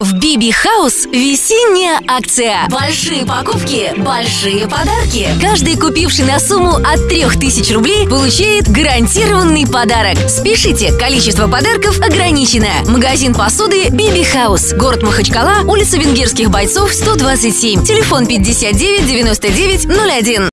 В Биби Хаус весенняя акция. Большие покупки, большие подарки. Каждый, купивший на сумму от 3000 рублей, получает гарантированный подарок. Спешите, количество подарков ограничено. Магазин посуды Биби Хаус. Город Махачкала, улица Венгерских бойцов, 127. Телефон 59 99 01.